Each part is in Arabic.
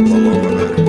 بسم الله ما شاء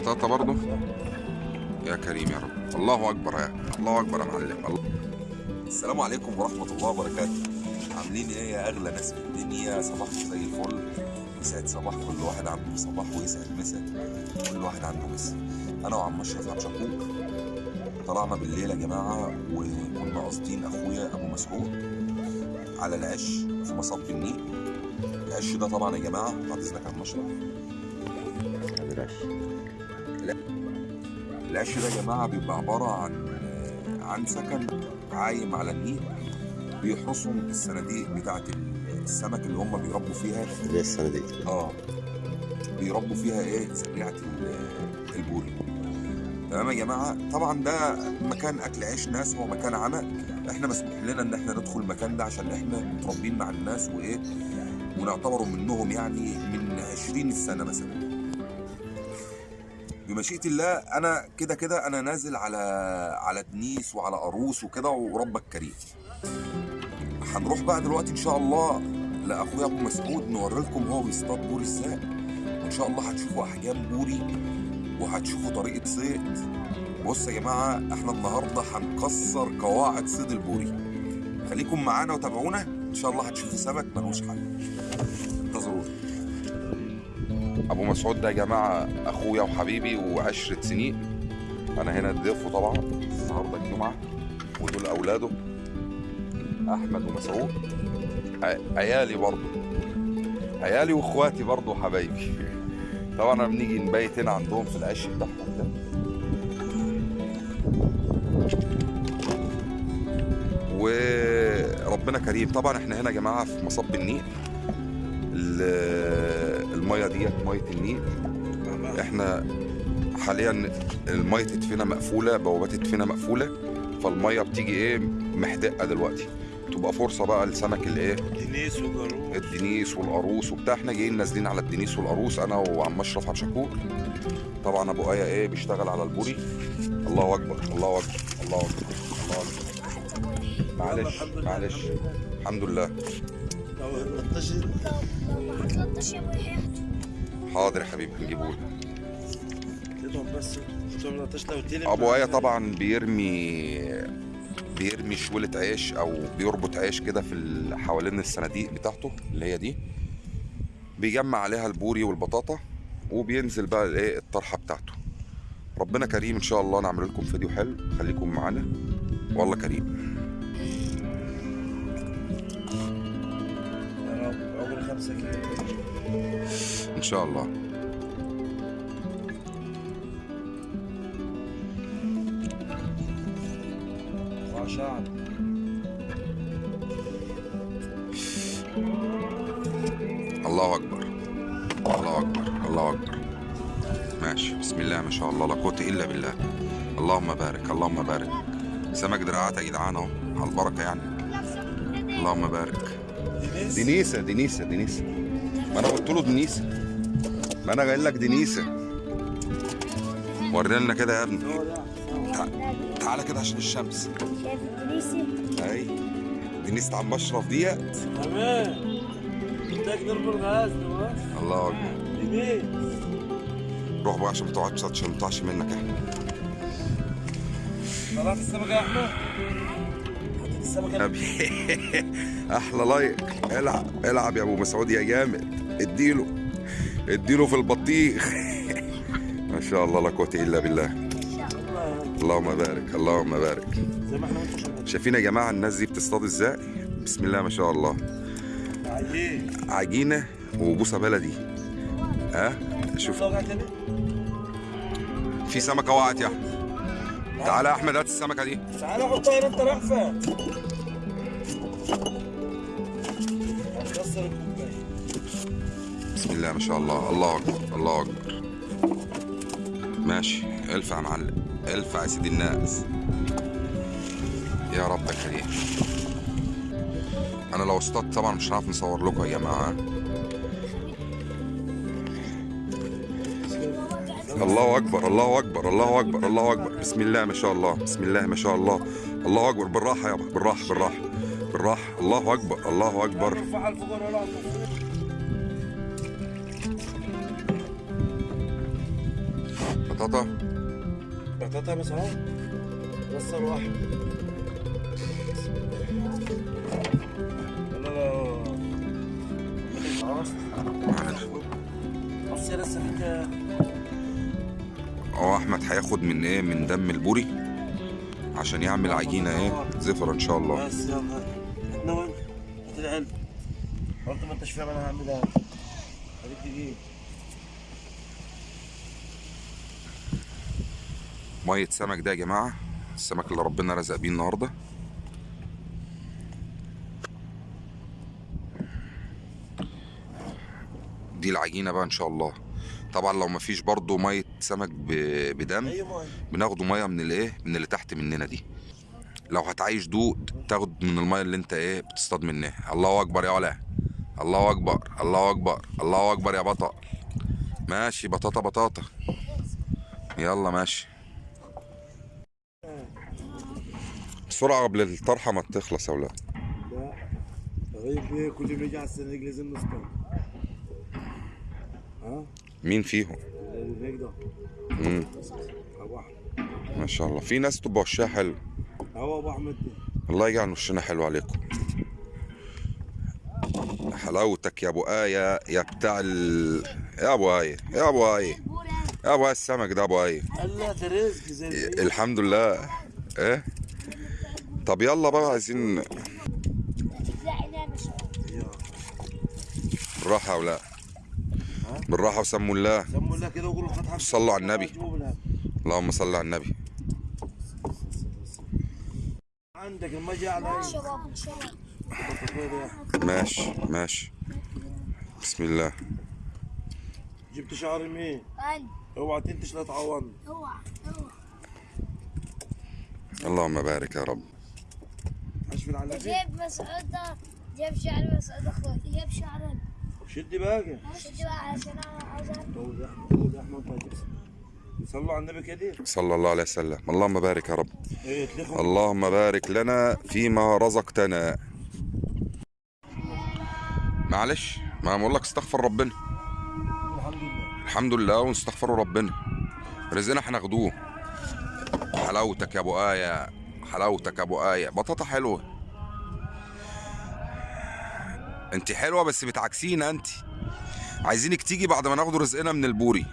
بطاطا برضه. يا كريم يا رب. الله أكبر يا الله أكبر يا معلم. الله. السلام عليكم ورحمة الله وبركاته. عاملين إيه يا أغلى ناس في الدنيا؟ صباحكم زي الفل. يسعد صباح كل واحد عنده صباح ويسعد مسا كل واحد عنده مسا أنا وعم اشرف عم شكور طلعنا بالليل يا جماعة وكنا قاصدين أخويا أبو مسعود على العش في مصب النيل العش ده طبعا يا جماعة بعد إذنك عم اشرف العش ده يا جماعة بيبقى عبارة عن عن سكن عايم على النيل بيحرسهم الصناديق بتاعت السمك اللي هم بيربوا فيها اللي هي الصناديق آه بيربوا فيها إيه؟ ال- البوري تمام يا جماعة؟ طبعا ده مكان أكل عيش ناس هو مكان عمل إحنا مسموح لنا إن إحنا ندخل المكان ده عشان إحنا متربيين مع الناس وإيه ونعتبروا منهم يعني من 20 سنة مثلا. بمشيئة الله أنا كده كده أنا نازل على على دنيس وعلى قاروس وكده وربك كريم. هنروح بقى دلوقتي إن شاء الله لأخويا أبو مسعود نوري لكم هو بيصطاد بوري إزاي. وإن شاء الله هتشوفوا أحجام بوري وهتشوفوا طريقة صيد. بص يا جماعة إحنا النهارده هنكسر قواعد صيد البوري. خليكم معانا وتابعونا. إن شاء الله هتشوفوا سمك ملوش حل. انتظرونا. أبو مسعود ده يا جماعة أخويا وحبيبي وعشرة سنين. أنا هنا ضيفه طبعا النهارده الجمعة ودول أولاده. أحمد ومسعود. عيالي برضه عيالي وإخواتي برضه وحبايبي. طبعا أنا بنيجي نبيت هنا عندهم في العش بتاعهم ده. وربنا كريم. طبعا إحنا هنا يا جماعة في مصب النيل. ال- المية ديت مية النيل. إحنا حاليا المية تدفينا مقفولة بوابات تدفينا مقفولة. فالمية بتيجي إيه محدقة دلوقتي. تبقى فرصة بقى لسمك الايه دينيس وجاروب الدنيس والقاروص وبتاع. إحنا جايين نازلين على الدنيس والقاروص أنا وعم أشرف عبد شكور طبعا أبو آية إيه بيشتغل على البوري. الله أكبر الله أكبر الله أكبر الله أكبر. معلش معلش. الحمد لله. لو 13 13 يا حاضر يا حبيبي هنجيبه تضرب بس تضرب 13 لو تلم ابو إيه طبعا بيرمي بيرمي شولة عيش أو بيربط عيش كده في ال- حوالين الصناديق بتاعته اللي هي دي. بيجمع عليها البوري والبطاطا وبينزل بقى الايه الطرحة بتاعته. ربنا كريم إن شاء الله نعمل لكم فيديو حلو. خليكم معانا. والله كريم. عمر 5 كيلو. إن شاء الله. الله أكبر. الله أكبر. الله أكبر. ماشي. بسم الله ما شاء الله. لا قوة إلا بالله. اللهم بارك. اللهم بارك. سمك دراعات يا جدعان أهو. على البركة يعني. اللهم بارك. دينيس دنيسه دنيسه دنيسه ما أنا قلت له دنيسة. ما أنا قايل لك دنيسة. ورينا لنا كده يا ابني. تعالى كده عشان الشمس. شايف البوليسي أي. دنيسة عم أشرف ديت. تمام. بدك نربط غاز نواف الله أكبر. يمين روح بقى عشان ما تقعدش عشان ما تقعش منك إحنا. طلعت السمكة يا أحمد. حطيت السمكة أبي. أحلى لايك العب العب يا أبو مسعود يا جامد. اديله. اديله في البطيخ. ما شاء الله لا قوة إلا بالله. اللهم بارك اللهم بارك. زي ما إحنا شايفين يا جماعة الناس دي بتصطاد إزاي؟ بسم الله ما شاء الله. عجينة وبوسه بلدي. ها؟ شوف. في سمكة وقعت يا أحمد. تعالى يا أحمد هات السمكة دي. تعال حطها هنا أنت رايح بسم الله ما شاء الله. الله أكبر. الله أكبر. ماشي. الفع يا معلم. الفع يا سيدي الناس. يا رب كريم أنا لو اصطدت طبعا مش هنعرف نصور لكم يا جماعة. الله أكبر. الله أكبر. الله أكبر. الله أكبر. بسم الله ما شاء الله. بسم الله ما شاء الله. الله أكبر. بالراحة يابا. بالراحة. بالراحة. بالراحة. الله أكبر. الله أكبر. بطاطا. بطاطا بس اهو. بس واحد. لا لا لسه فيك هو احمد هياخد من إيه؟ من دم البوري عشان يعمل عجينة إيه؟ زفر إن شاء الله. بس يلا. إحنا وين؟ هات العلب قلت ما انتش فاهم أنا هعملها هديك دقيقة. مية سمك ده يا جماعة. السمك اللي ربنا رزق بيه النهارده. دي العجينة بقى إن شاء الله. طبعا لو مفيش برضو مية سمك بدم اي ماي بناخدوا مية من الإيه؟ من اللي تحت مننا دي. لو هتعيش دود تاخد من المية اللي أنت إيه؟ بتصطاد منها. الله أكبر يا ولا الله أكبر. الله أكبر. الله أكبر يا بطل. ماشي بطاطا بطاطا. يلا ماشي. بسرعة قبل الطرحة ما تخلص يا لا. غير فيه كل ما يجي على السنة لازم نصطاد ها مين فيهم؟ هيك ده مم. ابو احمد ما شاء الله. في ناس تبقى وشها حلو. هو ابو احمد الله يجعل وشنا حلو عليكم. حلاوتك يا أبو آية يا بتاع ال يا أبو آية يا أبو آية. يا أبو آية السمك ده أبو آية. قال لا ده رزق زي. الحمد لله. إيه؟ طب يلا بقى عايزين يا بالراحة ولا بالراحة وسموا الله. سموا الله كده وقولوا فتحة صلوا على النبي. اللهم صل على النبي. عندك لما جاء على ماشي ماشي بسم الله. جبت شعر يمين أنا اوعى تنتش لا تعورني أوعى أوعى. اللهم بارك يا رب. اشفل على جيب مسعود ده جيب شعر مسعود أخوي جيب شعر شدي باقي شد بقى علشان أنا أركب. طول يا أحمد طول يا احمد صلوا على النبي كده صلى الله عليه وسلم. اللهم بارك يا رب. إيه تلخوا اللهم بارك لنا فيما رزقتنا. معلش ما بقول لك استغفر ربنا. الحمد لله. الحمد لله ونستغفر ربنا. رزقنا هناخدوه حلاوتك يا أبو آية. حلاوتك أبو آية. بطاطا حلوة. أنت حلوة بس بتعكسينا أنت. عايزينك تيجي بعد ما ناخد رزقنا من البوري.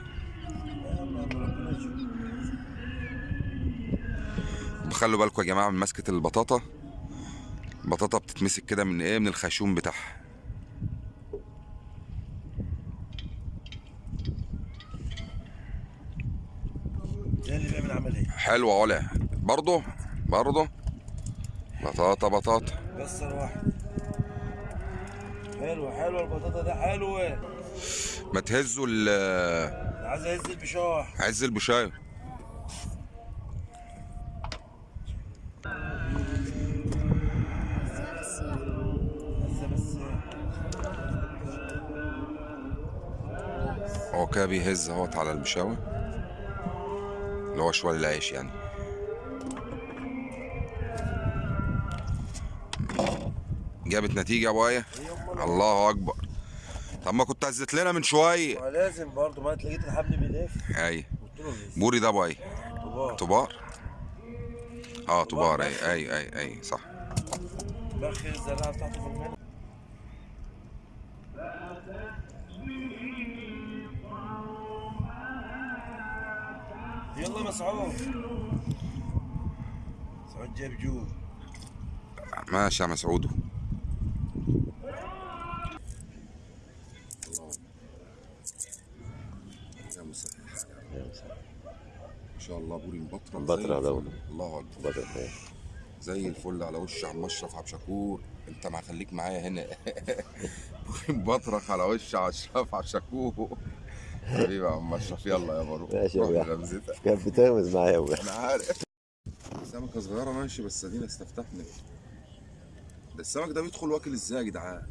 خلوا بالكم يا جماعة من مسكة البطاطا. البطاطا بتتمسك كده من إيه؟ من الخيشوم بتاعها. ده اللي بيعمل عملية. حلوة علا. برضه برضه. بطاطا بطاطا. كسر واحد. حلوة حلوة البطاطا ده حلوة ما تهزوا ال- عايز اهز البشاح عز البشاية بس بس هو كده بيهز اهوت على البشاوي اللي هو شوال العيش يعني. جابت نتيجة يا ابو إيه الله أكبر. طب ما كنت هزت لنا من شوية. ما لازم برضه ما لقيت الحبل بيلف اي قلت له لسه بوري ده ابو طباع طبار آه طبار اي اي اي اي صح. بخر الزراعه بتاعته في المنى يلا مسعود. مسعود جاب جود ماشي يا مسعودو يا مسهل إن شاء الله بوري مبطرة مبطرة ده. الله أكبر. زي الفل على وش عم أشرف عبد شكور أنت ما خليك معايا هنا. بوري مبطرخ على وش عم اشرف عبد شكور حبيبي يا عم أشرف يلا يا بارو ماشي يا لمزتك. كانت بتغمز معايا يا أنا عارف. سمكة صغيرة ماشي بس أدينا استفتحنا. ده السمك ده بيدخل واكل إزاي يا جدعان؟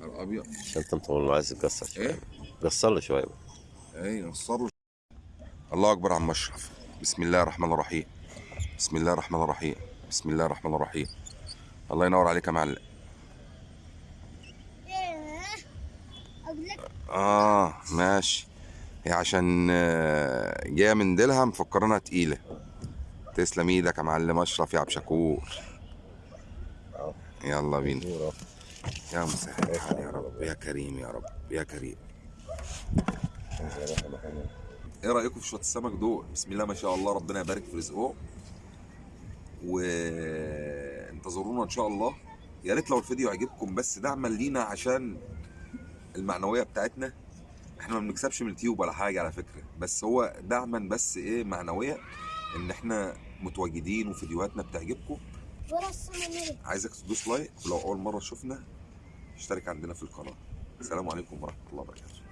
نهار أبيض. عشان أنت مطول عايز تكسر شوية. إيه؟ كسر له شوية. إيه نصروا الله أكبر عم أشرف. بسم الله الرحمن الرحيم. بسم الله الرحمن الرحيم. بسم الله الرحمن الرحيم. الله ينور عليك يا معلم. آه ماشي. هي عشان آه، جاية من ديلها مفكرينها تقيلة. تسلم إيدك يا معلم أشرف يا عبد شكور يلا بينا. يا مسهل يا رب يا كريم يا رب يا كريم. إيه رأيكم في شوية السمك دول؟ بسم الله ما شاء الله ربنا يبارك في رزقهم وانتظرونا إن شاء الله. يا ريت لو الفيديو عجبكم بس دعما لينا عشان المعنوية بتاعتنا. إحنا ما بنكسبش من اليوتيوب ولا حاجة على فكرة. بس هو دعما بس إيه معنوية ان إحنا متواجدين وفيديوهاتنا بتعجبكم. عايزك تدوس لايك ولو أول مرة شفنا اشترك عندنا في القناة. السلام عليكم ورحمة الله وبركاته.